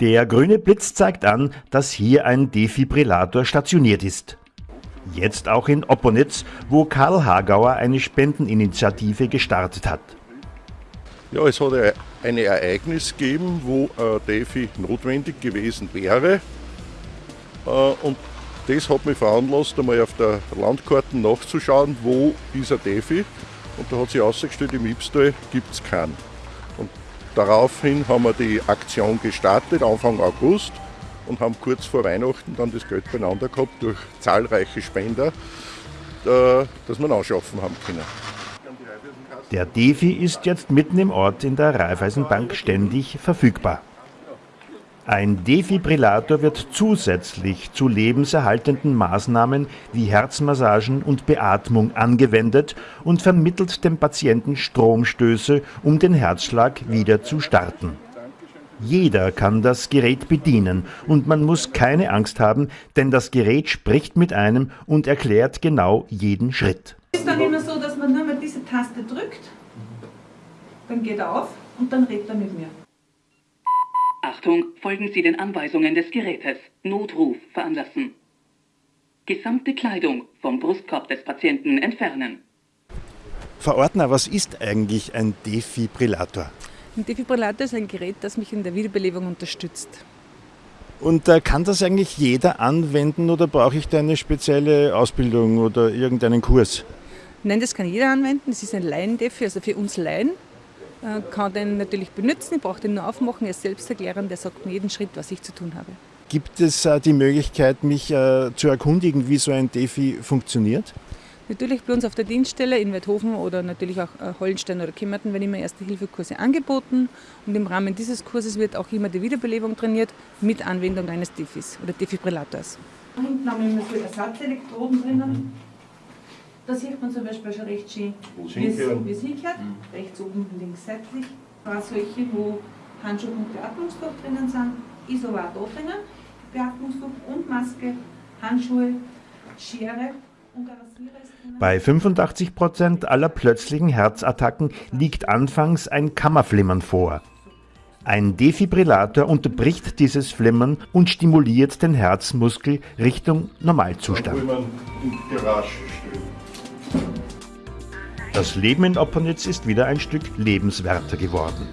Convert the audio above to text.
Der grüne Blitz zeigt an, dass hier ein Defibrillator stationiert ist. Jetzt auch in Opponitz, wo Karl Hagauer eine Spendeninitiative gestartet hat. Ja, es hat ein Ereignis gegeben, wo ein Defi notwendig gewesen wäre. Äh, und das hat mich veranlasst, einmal auf der Landkarte nachzuschauen, wo ist ein Defi. Und da hat sich ausgestellt, im Ibstal gibt es keinen. Daraufhin haben wir die Aktion gestartet, Anfang August, und haben kurz vor Weihnachten dann das Geld beieinander gehabt durch zahlreiche Spender, äh, dass wir anschaffen haben können. Der Defi ist jetzt mitten im Ort in der Raiffeisenbank ständig verfügbar. Ein Defibrillator wird zusätzlich zu lebenserhaltenden Maßnahmen wie Herzmassagen und Beatmung angewendet und vermittelt dem Patienten Stromstöße, um den Herzschlag wieder zu starten. Jeder kann das Gerät bedienen und man muss keine Angst haben, denn das Gerät spricht mit einem und erklärt genau jeden Schritt. Es ist dann immer so, dass man nur mal diese Taste drückt, dann geht er auf und dann redet er mit mir. Achtung, folgen Sie den Anweisungen des Gerätes. Notruf veranlassen. Gesamte Kleidung vom Brustkorb des Patienten entfernen. Frau Ordner, was ist eigentlich ein Defibrillator? Ein Defibrillator ist ein Gerät, das mich in der Wiederbelebung unterstützt. Und äh, kann das eigentlich jeder anwenden oder brauche ich da eine spezielle Ausbildung oder irgendeinen Kurs? Nein, das kann jeder anwenden. Es ist ein Laien-Defi, also für uns Laien. Äh, kann den natürlich benutzen, ich brauche den nur aufmachen, er ist selbsterklärend, der sagt mir jeden Schritt, was ich zu tun habe. Gibt es äh, die Möglichkeit, mich äh, zu erkundigen, wie so ein Defi funktioniert? Natürlich bei uns auf der Dienststelle in Weidhofen oder natürlich auch Hollenstein oder Kimmerten werden immer Erste-Hilfe-Kurse angeboten und im Rahmen dieses Kurses wird auch immer die Wiederbelebung trainiert mit Anwendung eines Defis oder Defibrillators. Hinten haben wir immer so Ersatzelektroden drinnen. Da sieht man zum Beispiel schon recht schön, wie es hinkehrt. Mhm. Rechts oben, links seitlich. Auch solche, wo Handschuh und Beatmungsdruck drinnen sind, ist aber auch da drinnen. Beatmungsdruck und Maske, Handschuhe, Schere. Bei 85 Prozent aller plötzlichen Herzattacken liegt anfangs ein Kammerflimmern vor. Ein Defibrillator unterbricht dieses Flimmern und stimuliert den Herzmuskel Richtung Normalzustand. Das Leben in Opponitz ist wieder ein Stück lebenswerter geworden.